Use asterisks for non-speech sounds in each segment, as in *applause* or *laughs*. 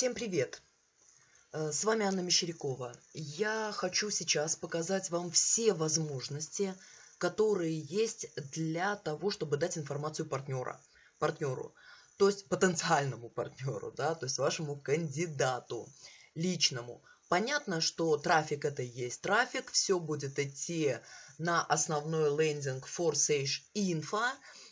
Всем привет! Э, С вами Анна Мещерякова. Я хочу сейчас показать вам все возможности, которые есть для того, чтобы дать информацию партнера, партнеру, то есть потенциальному партнеру, да, то есть вашему кандидату личному. Понятно, что трафик это и есть трафик, все будет идти на основной лендинг Forsage Info,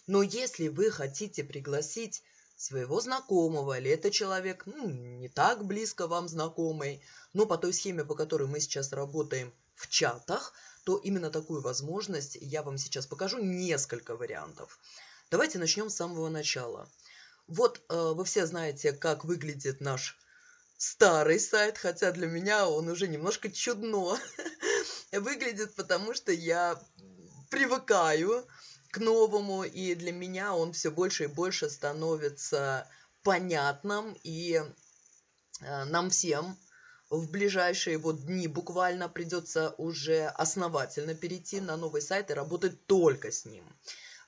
но если вы хотите пригласить своего знакомого, или это человек ну, не так близко вам знакомый, но по той схеме, по которой мы сейчас работаем в чатах, то именно такую возможность я вам сейчас покажу несколько вариантов. Давайте начнем с самого начала. Вот э, вы все знаете, как выглядит наш старый сайт, хотя для меня он уже немножко чудно *laughs* выглядит, потому что я привыкаю к новому, и для меня он все больше и больше становится понятным, и э, нам всем в ближайшие вот дни буквально придется уже основательно перейти на новый сайт и работать только с ним.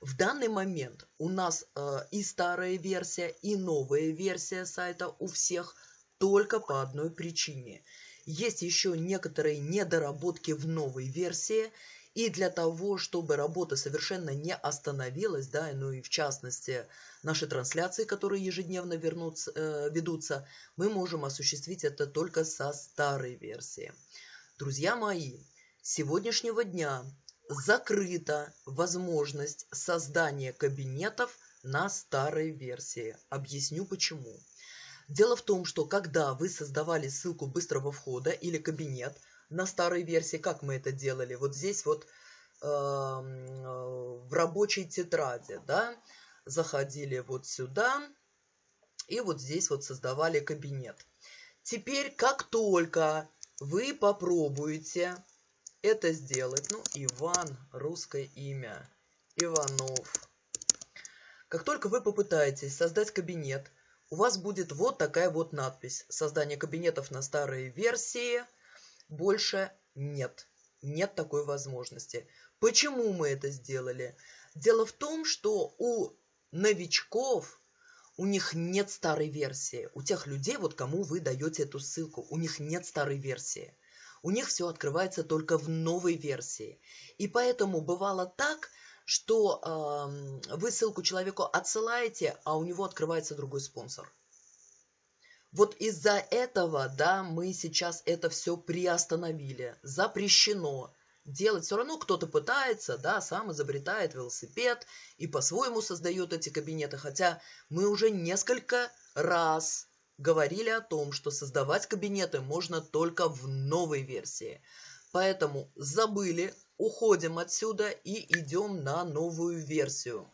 В данный момент у нас э, и старая версия, и новая версия сайта у всех только по одной причине. Есть еще некоторые недоработки в новой версии, и для того, чтобы работа совершенно не остановилась, да, ну и в частности наши трансляции, которые ежедневно вернутся, э, ведутся, мы можем осуществить это только со старой версии. Друзья мои, с сегодняшнего дня закрыта возможность создания кабинетов на старой версии. Объясню почему. Дело в том, что когда вы создавали ссылку быстрого входа или кабинет – на старой версии, как мы это делали, вот здесь вот э, в рабочей тетради, да, заходили вот сюда и вот здесь вот создавали кабинет. Теперь, как только вы попробуете это сделать, ну, Иван, русское имя, Иванов. Как только вы попытаетесь создать кабинет, у вас будет вот такая вот надпись. Создание кабинетов на старой версии – больше нет. Нет такой возможности. Почему мы это сделали? Дело в том, что у новичков у них нет старой версии. У тех людей, вот кому вы даете эту ссылку, у них нет старой версии. У них все открывается только в новой версии. И поэтому бывало так, что э, вы ссылку человеку отсылаете, а у него открывается другой спонсор. Вот из-за этого, да, мы сейчас это все приостановили. Запрещено делать. Все равно кто-то пытается, да, сам изобретает велосипед и по-своему создает эти кабинеты. Хотя мы уже несколько раз говорили о том, что создавать кабинеты можно только в новой версии. Поэтому забыли, уходим отсюда и идем на новую версию.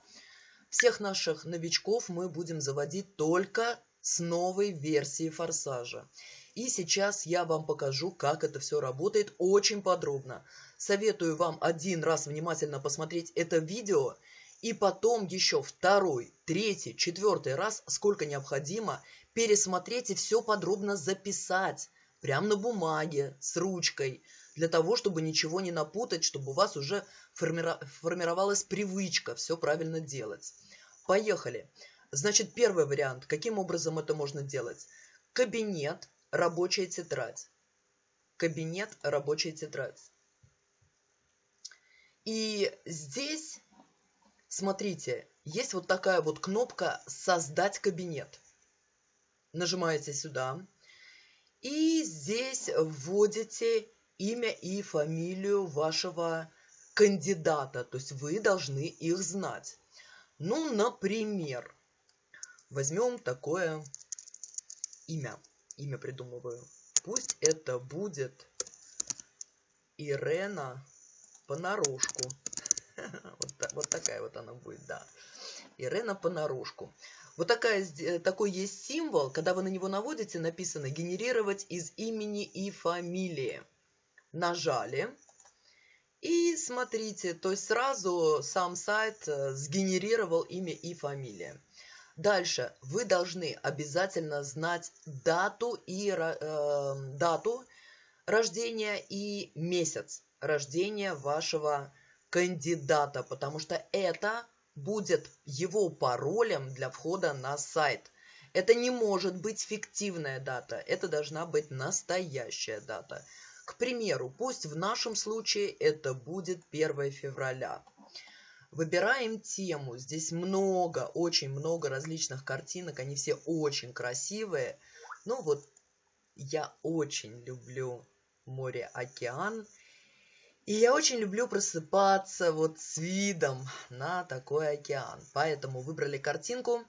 Всех наших новичков мы будем заводить только с новой версией форсажа. И сейчас я вам покажу, как это все работает очень подробно. Советую вам один раз внимательно посмотреть это видео, и потом еще второй, третий, четвертый раз, сколько необходимо, пересмотреть и все подробно записать. Прямо на бумаге, с ручкой, для того, чтобы ничего не напутать, чтобы у вас уже формировалась привычка все правильно делать. Поехали! Значит, первый вариант. Каким образом это можно делать? Кабинет, рабочая тетрадь. Кабинет, рабочая тетрадь. И здесь, смотрите, есть вот такая вот кнопка «Создать кабинет». Нажимаете сюда. И здесь вводите имя и фамилию вашего кандидата. То есть вы должны их знать. Ну, например, Возьмем такое имя. Имя придумываю. Пусть это будет Ирена понарошку. *laughs* вот, такая вот она будет, да. Ирена понарошку. Вот такая, э, такой есть символ, когда вы на него наводите, написано «генерировать из имени и фамилии». Нажали. И смотрите, то есть сразу сам сайт э, сгенерировал имя и фамилия. Дальше вы должны обязательно знать дату и э, дату рождения и месяц рождения вашего кандидата, потому что это будет его паролем для входа на сайт. Это не может быть фиктивная дата, это должна быть настоящая дата. К примеру, пусть в нашем случае это будет 1 февраля. Выбираем тему. Здесь много, очень много различных картинок. Они все очень красивые. Ну вот, я очень люблю море-океан. И я очень люблю просыпаться вот с видом на такой океан. Поэтому выбрали картинку.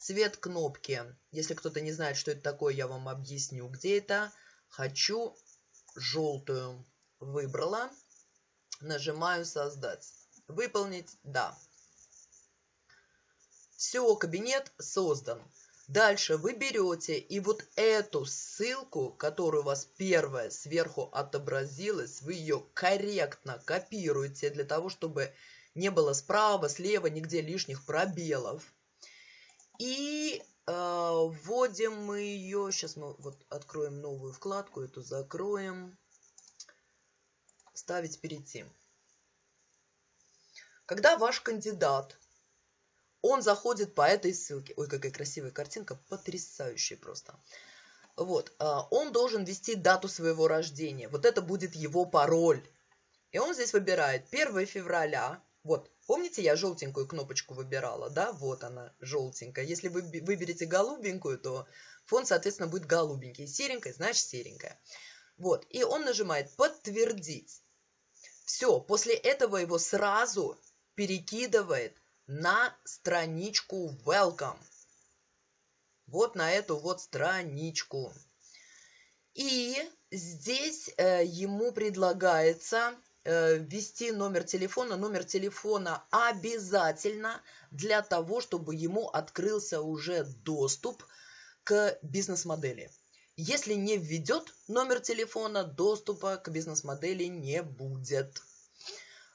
Цвет кнопки. Если кто-то не знает, что это такое, я вам объясню, где это. Хочу желтую. Выбрала. Нажимаю «Создать». Выполнить «Да». Все, кабинет создан. Дальше вы берете и вот эту ссылку, которая у вас первая сверху отобразилась, вы ее корректно копируете для того, чтобы не было справа, слева, нигде лишних пробелов. И э, вводим мы ее, сейчас мы вот откроем новую вкладку, эту закроем, ставить перейти. Когда ваш кандидат, он заходит по этой ссылке. Ой, какая красивая картинка, потрясающая просто. Вот, а, он должен ввести дату своего рождения. Вот это будет его пароль. И он здесь выбирает 1 февраля. Вот, помните, я желтенькую кнопочку выбирала, да? Вот она, желтенькая. Если вы выберете голубенькую, то фон, соответственно, будет голубенький. Серенькая, значит серенькая. Вот, и он нажимает «Подтвердить». Все, после этого его сразу перекидывает на страничку Welcome. Вот на эту вот страничку. И здесь э, ему предлагается э, ввести номер телефона. Номер телефона обязательно для того, чтобы ему открылся уже доступ к бизнес-модели. Если не введет номер телефона, доступа к бизнес-модели не будет.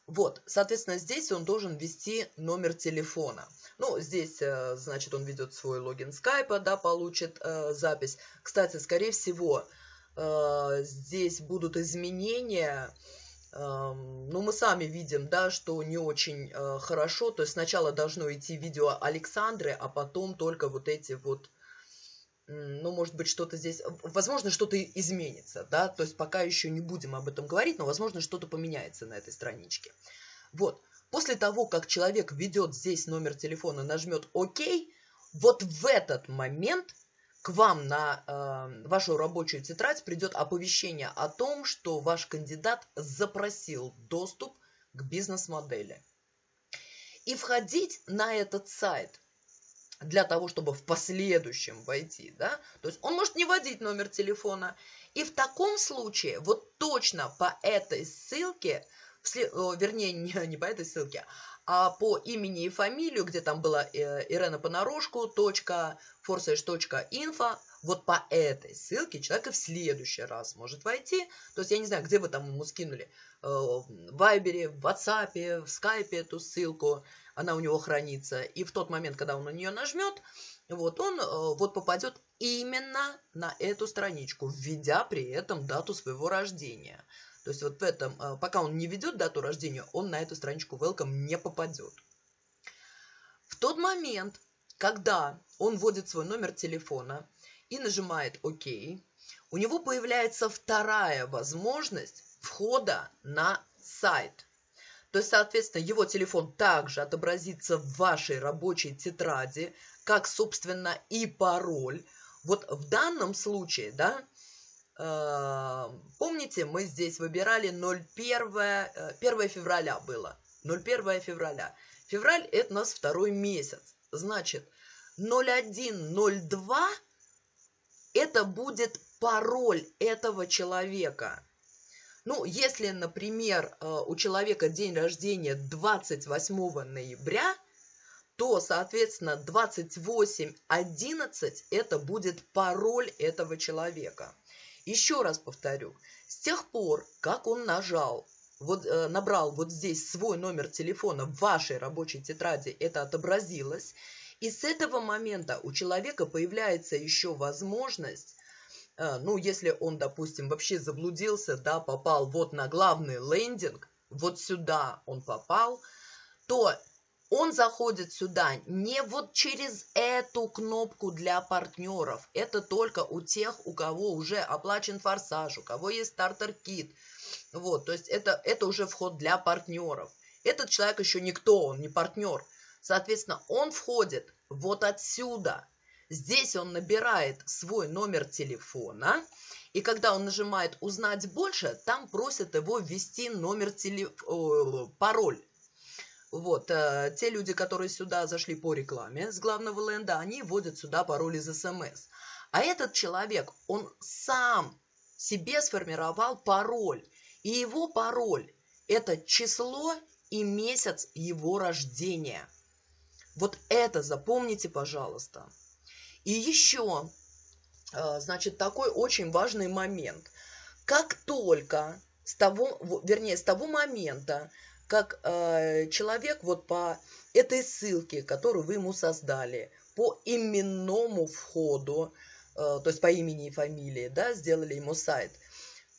Вот, соответственно, здесь он должен ввести номер телефона. Ну, здесь, э, значит, он ведет свой логин скайпа, да, получит э, запись. Кстати, скорее всего, э, здесь будут изменения. Э, ну, мы сами видим, да, что не очень э, хорошо. То есть сначала должно идти видео Александры, а потом только вот эти вот ну, может быть, что-то здесь, возможно, что-то изменится, да, то есть пока еще не будем об этом говорить, но, возможно, что-то поменяется на этой страничке. Вот, после того, как человек введет здесь номер телефона, нажмет ОК, вот в этот момент к вам на э, вашу рабочую тетрадь придет оповещение о том, что ваш кандидат запросил доступ к бизнес-модели. И входить на этот сайт – для того, чтобы в последующем войти, да, то есть он может не вводить номер телефона, и в таком случае вот точно по этой ссылке, вернее, *laughs* не, не по этой ссылке, а по имени и фамилию, где там была э, Ирена Понарошку, точка, info, вот по этой ссылке человек и в следующий раз может войти. То есть я не знаю, где вы там ему скинули, э, в Вайбере, в WhatsApp, в Скайпе эту ссылку, она у него хранится. И в тот момент, когда он на нее нажмет, вот он э, вот попадет именно на эту страничку, введя при этом дату своего рождения. То есть вот в этом, э, пока он не ведет дату рождения, он на эту страничку Welcome не попадет. В тот момент, когда он вводит свой номер телефона и нажимает ОК, у него появляется вторая возможность входа на сайт. То есть, соответственно, его телефон также отобразится в вашей рабочей тетради, как, собственно, и пароль. Вот в данном случае, да, Э, помните, мы здесь выбирали 01, 1 э, февраля было. 01 февраля. Февраль это у нас второй месяц. Значит, 0102 это будет пароль этого человека. Ну, если, например, э, у человека день рождения 28 ноября, то, соответственно, 2811 это будет пароль этого человека. Еще раз повторю, с тех пор, как он нажал, вот, э, набрал вот здесь свой номер телефона в вашей рабочей тетради, это отобразилось, и с этого момента у человека появляется еще возможность, ну, если он, допустим, вообще заблудился, да, попал вот на главный лендинг, вот сюда он попал, то он заходит сюда не вот через эту кнопку для партнеров. Это только у тех, у кого уже оплачен форсаж, у кого есть стартер-кит. Вот, то есть это, это уже вход для партнеров. Этот человек еще никто, он не партнер. Соответственно, он входит вот отсюда. Здесь он набирает свой номер телефона, и когда он нажимает «Узнать больше», там просят его ввести номер телефона, пароль. Вот, э, те люди, которые сюда зашли по рекламе с главного ленда, они вводят сюда пароль из СМС. А этот человек, он сам себе сформировал пароль. И его пароль – это число и месяц его рождения. Вот это запомните, пожалуйста. И еще, э, значит, такой очень важный момент. Как только с того, вернее, с того момента, как э, человек вот по этой ссылке, которую вы ему создали, по именному входу, э, то есть по имени и фамилии, да, сделали ему сайт,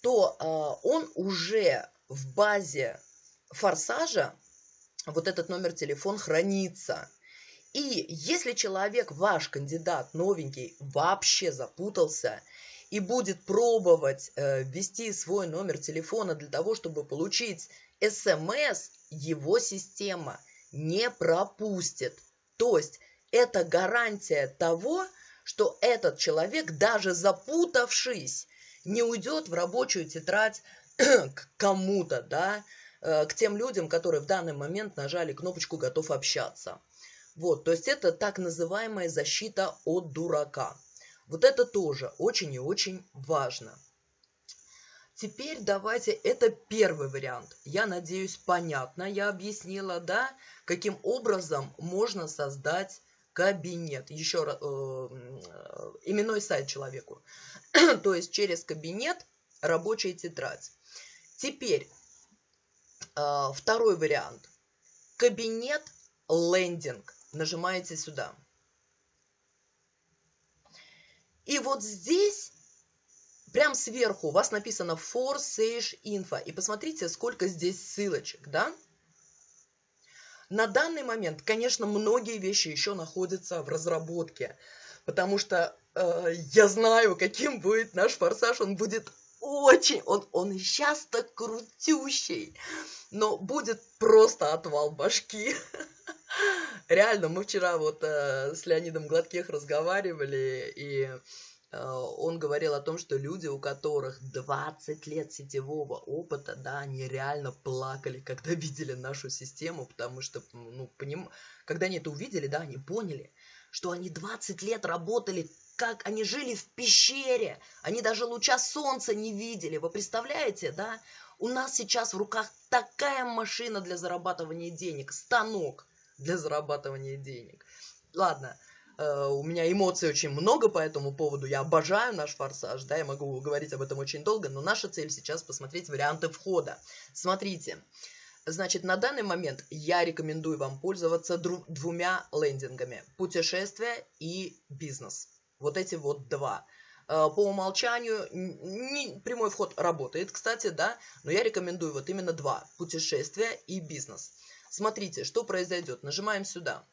то он уже в базе форсажа, вот этот номер телефона хранится. И если человек, ваш кандидат новенький, вообще запутался и будет пробовать э, ввести свой номер телефона для того, чтобы получить СМС его система не пропустит. То есть это гарантия того, что этот человек, даже запутавшись, не уйдет в рабочую тетрадь *clears throat* к кому-то, да, э, к тем людям, которые в данный момент нажали кнопочку «Готов общаться». Вот, то есть это так называемая защита от дурака. Вот это тоже очень и очень важно. Теперь давайте, это первый вариант. Я надеюсь, понятно, я объяснила, да, каким образом можно создать кабинет. Еще раз, э, именной сайт человеку. *clears throat* То есть через кабинет рабочая тетрадь. Теперь э, второй вариант. Кабинет лендинг. Нажимаете сюда. И вот здесь Прям сверху у вас написано for Sage Info. И посмотрите, сколько здесь ссылочек, да? На данный момент, конечно, многие вещи еще находятся в разработке, потому что э, я знаю, каким будет наш форсаж. Он будет очень, он, он сейчас-то крутющий, но будет просто отвал башки. *laughs* *laughs* Реально, мы вчера вот э, с Леонидом Гладких разговаривали, и Э, он говорил о том, что люди, у которых 20 лет сетевого опыта, да, они реально плакали, когда *laughs* видели нашу систему, потому что, ну, поним... когда они это увидели, да, они поняли, что они 20 лет работали, как они жили в пещере, они даже луча солнца не видели, вы представляете, да? У нас сейчас в руках такая машина для зарабатывания денег, станок для зарабатывания денег. Ладно, Э, у меня эмоций очень много по этому поводу. Я обожаю наш форсаж, да, я могу говорить об этом очень долго, но наша цель сейчас посмотреть варианты входа. Смотрите, значит, на данный момент я рекомендую вам пользоваться двумя лендингами. Путешествие и бизнес. Вот эти вот два. Э, по умолчанию не, прямой вход работает, кстати, да, но я рекомендую вот именно два. Путешествие и бизнес. Смотрите, что произойдет. Нажимаем сюда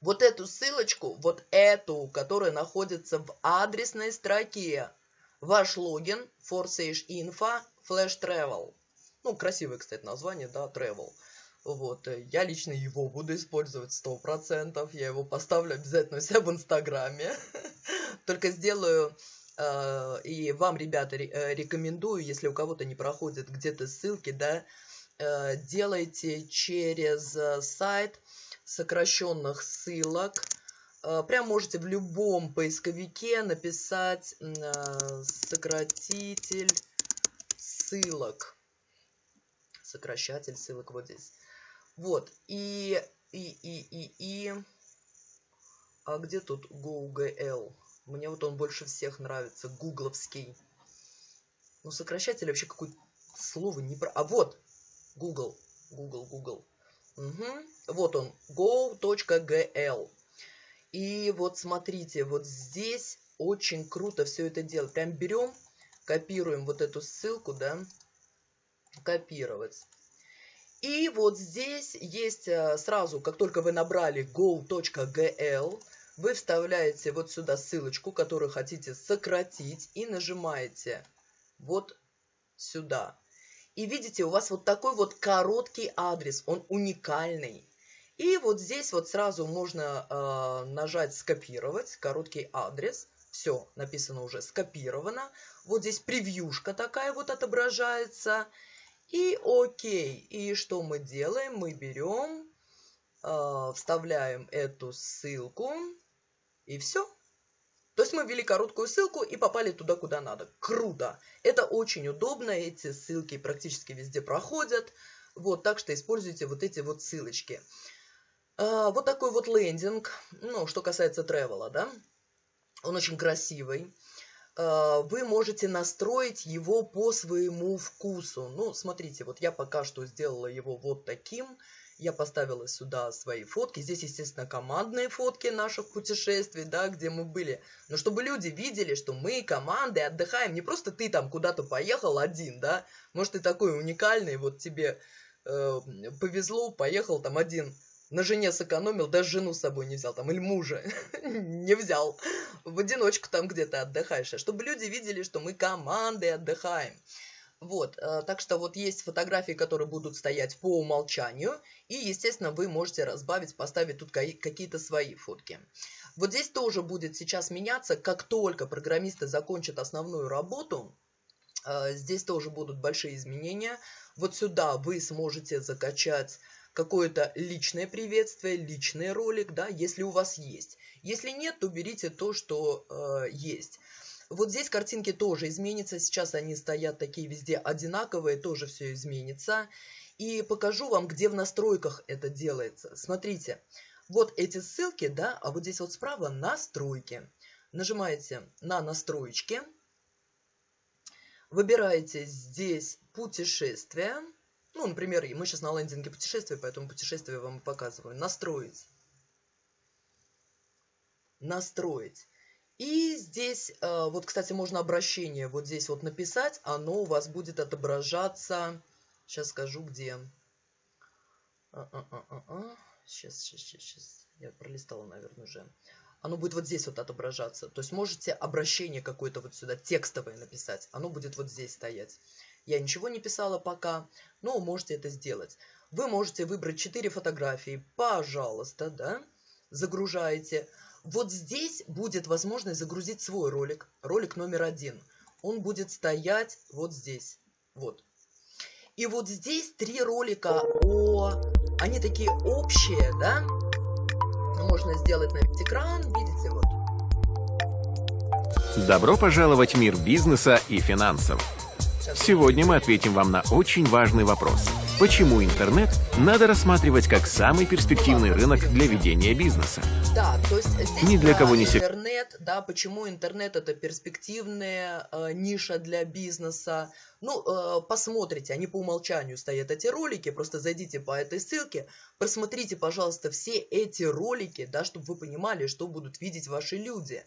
вот эту ссылочку, вот эту, которая находится в адресной строке. Ваш логин, Forsage Info, Flash Travel. Ну, красивое, кстати, название, да, Travel. Вот, э, я лично его буду использовать сто процентов. Я его поставлю обязательно у себя в Инстаграме. *laughs* Только сделаю э, и вам, ребята, э, рекомендую, если у кого-то не проходят где-то ссылки, да, делайте через э, сайт сокращенных ссылок. Э, прям можете в любом поисковике написать э, сократитель ссылок. Сокращатель ссылок вот здесь. Вот. И, и, и, и, и... А где тут GoGL? Мне вот он больше всех нравится. Гугловский. Ну, сокращатель вообще какое-то слово не про... А вот! Google. Google, Google. Угу. Вот он, go.gl. И вот смотрите, вот здесь очень круто все это делать. Прям берем, копируем вот эту ссылку, да, копировать. И вот здесь есть э, сразу, как только вы набрали go.gl, вы вставляете вот сюда ссылочку, которую хотите сократить, и нажимаете вот сюда. И видите, у вас вот такой вот короткий адрес, он уникальный. И вот здесь вот сразу можно э, нажать «Скопировать», короткий адрес. Все, написано уже «Скопировано». Вот здесь превьюшка такая вот отображается. И окей. И что мы делаем? Мы берем, э, вставляем эту ссылку. И все. То есть мы ввели короткую ссылку и попали туда, куда надо. Круто! Это очень удобно, эти ссылки практически везде проходят. Вот, так что используйте вот эти вот ссылочки. А, вот такой вот лендинг, ну, что касается тревела, да, он очень красивый. А, вы можете настроить его по своему вкусу. Ну, смотрите, вот я пока что сделала его вот таким. Я поставила сюда свои фотки. Здесь, естественно, командные фотки наших путешествий, да, где мы были. Но чтобы люди видели, что мы командой отдыхаем. Не просто ты там куда-то поехал один, да. Может, ты такой уникальный, вот тебе э, повезло, поехал там один на жене сэкономил, даже жену с собой не взял, там, или мужа *laughs* не взял. В одиночку там где-то отдыхаешь. А чтобы люди видели, что мы командой отдыхаем. Вот, э, так что вот есть фотографии, которые будут стоять по умолчанию, и, естественно, вы можете разбавить, поставить тут какие-то свои фотки. Вот здесь тоже будет сейчас меняться, как только программисты закончат основную работу, э, здесь тоже будут большие изменения. Вот сюда вы сможете закачать какое-то личное приветствие, личный ролик, да, если у вас есть. Если нет, то берите то, что э, есть. Вот здесь картинки тоже изменятся. Сейчас они стоят такие везде одинаковые, тоже все изменится. И покажу вам, где в настройках это делается. Смотрите, вот эти ссылки, да, а вот здесь вот справа настройки. Нажимаете на настроечки. Выбираете здесь путешествие. Ну, например, мы сейчас на лендинге путешествия, поэтому путешествие вам показываю. Настроить. Настроить. И здесь, э, вот, кстати, можно обращение вот здесь вот написать. Оно у вас будет отображаться... Сейчас скажу, где. Сейчас, сейчас, сейчас, сейчас. Я пролистала, наверное, уже. Оно будет вот здесь вот отображаться. То есть можете обращение какое-то вот сюда текстовое написать. Оно будет вот здесь стоять. Я ничего не писала пока, но можете это сделать. Вы можете выбрать 4 фотографии, пожалуйста, да, загружаете. Вот здесь будет возможность загрузить свой ролик, ролик номер один. Он будет стоять вот здесь, вот. И вот здесь три ролика о... Они такие общие, да? Можно сделать на весь экран, видите, вот. Добро пожаловать в мир бизнеса и финансов. Сегодня мы ответим вам на очень важный вопрос. Почему интернет надо рассматривать как самый перспективный рынок для ведения бизнеса? Да, то есть здесь Ни для кого не секрет. Интернет, да, почему интернет это перспективная э, ниша для бизнеса. Ну, э, посмотрите, они по умолчанию стоят эти ролики, просто зайдите по этой ссылке, просмотрите, пожалуйста, все эти ролики, да, чтобы вы понимали, что будут видеть ваши люди.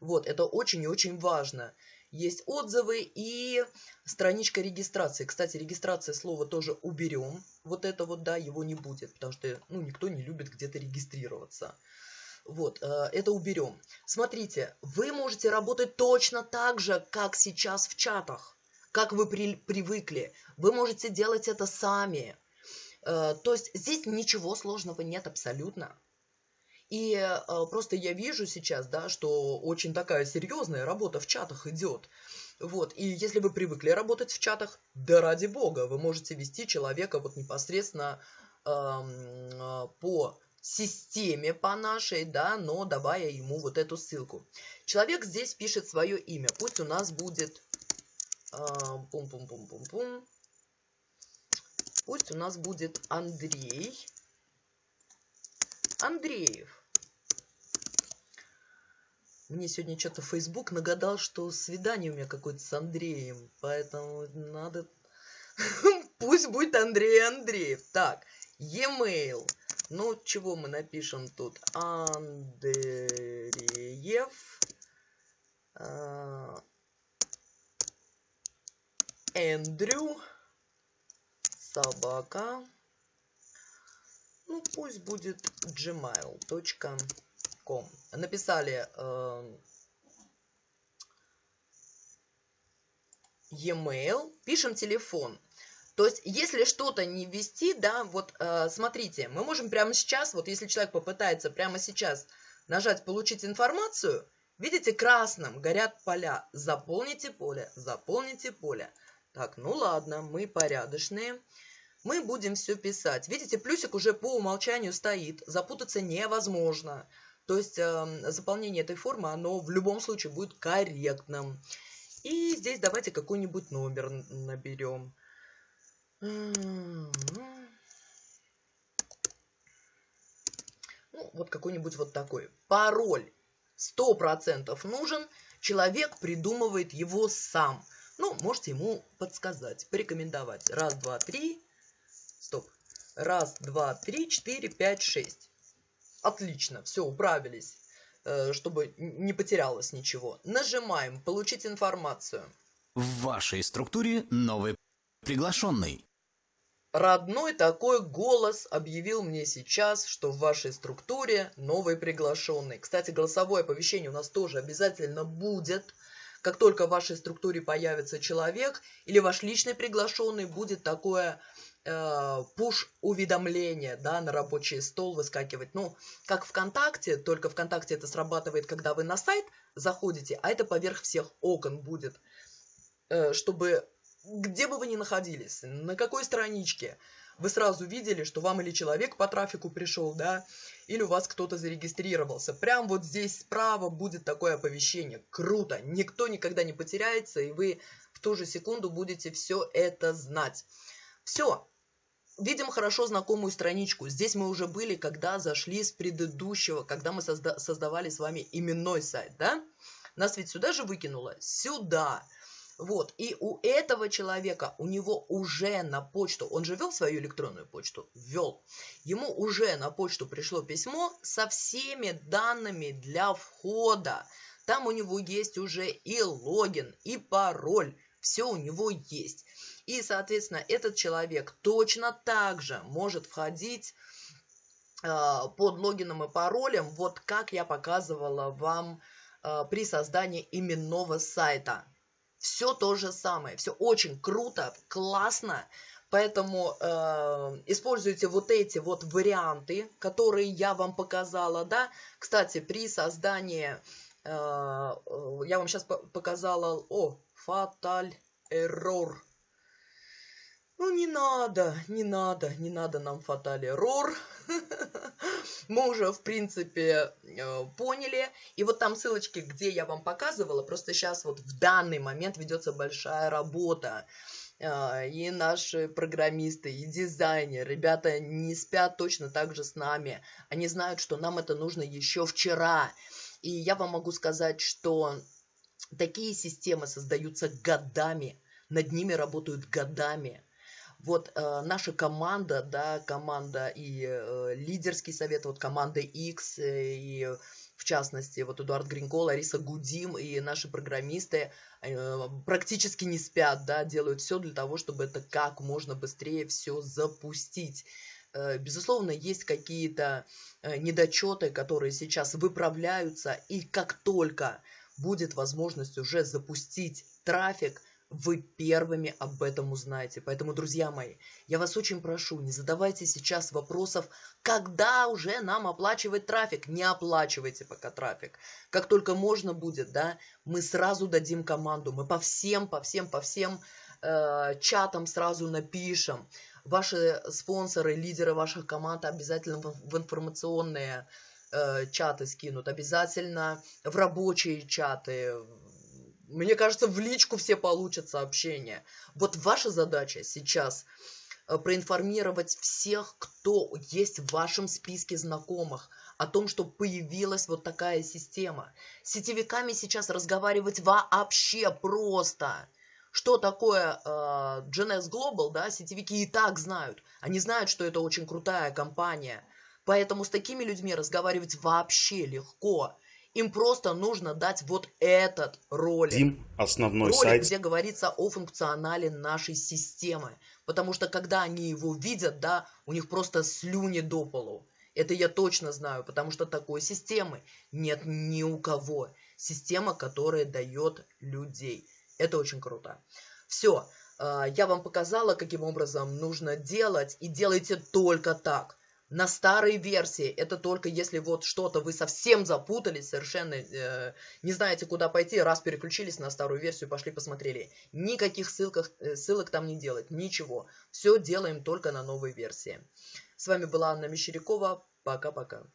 Вот, это очень и очень важно есть отзывы и страничка регистрации. Кстати, регистрация слова тоже уберем. Вот это вот, да, его не будет, потому что, ну, никто не любит где-то регистрироваться. Вот, э, это уберем. Смотрите, вы можете работать точно так же, как сейчас в чатах, как вы при, привыкли. Вы можете делать это сами. Э, то есть здесь ничего сложного нет абсолютно. И э, просто я вижу сейчас, да, что очень такая серьезная работа в чатах идет. Вот, и если вы привыкли работать в чатах, да ради бога, вы можете вести человека вот непосредственно э, по системе по нашей, да, но давая ему вот эту ссылку. Человек здесь пишет свое имя. Пусть у нас будет... Пум-пум-пум-пум-пум. Пусть у нас будет Андрей. Андреев. Мне сегодня что-то Facebook нагадал, что свидание у меня какое-то с Андреем. Поэтому надо... *laughs* Пусть будет Андрей Андреев. Так, e-mail. Ну, чего мы напишем тут? Андреев. А, Эндрю. Собака. Ну, пусть будет gmail.com. Написали э, e-mail, пишем телефон. То есть, если что-то не ввести, да, вот э, смотрите, мы можем прямо сейчас, вот если человек попытается прямо сейчас нажать «Получить информацию», видите, красным горят поля. Заполните поле, заполните поле. Так, ну ладно, мы порядочные. Мы будем все писать. Видите, плюсик уже по умолчанию стоит. Запутаться невозможно. То есть э, заполнение этой формы, оно в любом случае будет корректным. И здесь давайте какой-нибудь номер наберем. Ну, вот какой-нибудь вот такой. Пароль сто процентов нужен, человек придумывает его сам. Ну, можете ему подсказать, порекомендовать. Раз, два, три. Стоп. Раз, два, три, четыре, пять, шесть. Отлично, все, управились, э, чтобы не потерялось ничего. Нажимаем «Получить информацию». В вашей структуре новый приглашенный. Родной такой голос объявил мне сейчас, что в вашей структуре новый приглашенный. Кстати, голосовое оповещение у нас тоже обязательно будет. Как только в вашей структуре появится человек или ваш личный приглашенный, будет такое э, пуш-уведомление да, на рабочий стол выскакивать. Ну, как ВКонтакте, только ВКонтакте это срабатывает, когда вы на сайт заходите, а это поверх всех окон будет, э, чтобы где бы вы ни находились, на какой страничке, вы сразу видели, что вам или человек по трафику пришел, да, или у вас кто-то зарегистрировался. Прям вот здесь справа будет такое оповещение. Круто! Никто никогда не потеряется, и вы в ту же секунду будете все это знать. Все. Видим хорошо знакомую страничку. Здесь мы уже были, когда зашли с предыдущего, когда мы созда создавали с вами именной сайт, да? Нас ведь сюда же выкинуло? Сюда! Вот, и у этого человека, у него уже на почту, он же ввел свою электронную почту? Ввел. Ему уже на почту пришло письмо со всеми данными для входа. Там у него есть уже и логин, и пароль. Все у него есть. И, соответственно, этот человек точно так же может входить э, под логином и паролем, вот как я показывала вам э, при создании именного сайта. Все то же самое, все очень круто, классно. Поэтому э, используйте вот эти вот варианты, которые я вам показала, да. Кстати, при создании, э, я вам сейчас показала, о, fatal error. Ну, не надо, не надо, не надо нам fatal error. *laughs* мы уже, в принципе, э, поняли. И вот там ссылочки, где я вам показывала, просто сейчас вот в данный момент ведется большая работа. Э, и наши программисты, и дизайнеры, ребята не спят точно так же с нами. Они знают, что нам это нужно еще вчера. И я вам могу сказать, что такие системы создаются годами, над ними работают годами. Вот э, наша команда, да, команда и э, лидерский совет, вот команда X э, и в частности, вот Эдуард Гринкол, Ариса Гудим и наши программисты э, практически не спят, да, делают все для того, чтобы это как можно быстрее все запустить. Э, безусловно, есть какие-то э, недочеты, которые сейчас выправляются, и как только будет возможность уже запустить трафик – вы первыми об этом узнаете. Поэтому, друзья мои, я вас очень прошу, не задавайте сейчас вопросов, когда уже нам оплачивать трафик. Не оплачивайте пока трафик. Как только можно будет, да, мы сразу дадим команду. Мы по всем, по всем, по всем э, чатам сразу напишем. Ваши спонсоры, лидеры ваших команд обязательно в, информационные э, чаты скинут. Обязательно в рабочие чаты, мне кажется, в личку все получат сообщения. Вот ваша задача сейчас э, проинформировать всех, кто есть в вашем списке знакомых, о том, что появилась вот такая система. С сетевиками сейчас разговаривать вообще просто. Что такое э, GNS Global, да, сетевики и так знают. Они знают, что это очень крутая компания. Поэтому с такими людьми разговаривать вообще легко. Им просто нужно дать вот этот ролик. Дим, основной ролик, сайт. где говорится о функционале нашей системы. Потому что когда они его видят, да, у них просто слюни до полу. Это я точно знаю, потому что такой системы нет ни у кого. Система, которая дает людей. Это очень круто. Все, а, я вам показала, каким образом нужно делать, и делайте только так. На старой версии это только если вот что-то вы совсем запутались, совершенно э, не знаете, куда пойти, раз переключились на старую версию, пошли посмотрели. Никаких ссылках, э, ссылок там не делать, ничего. Все делаем только на новой версии. С вами была Анна Мещерякова. Пока-пока.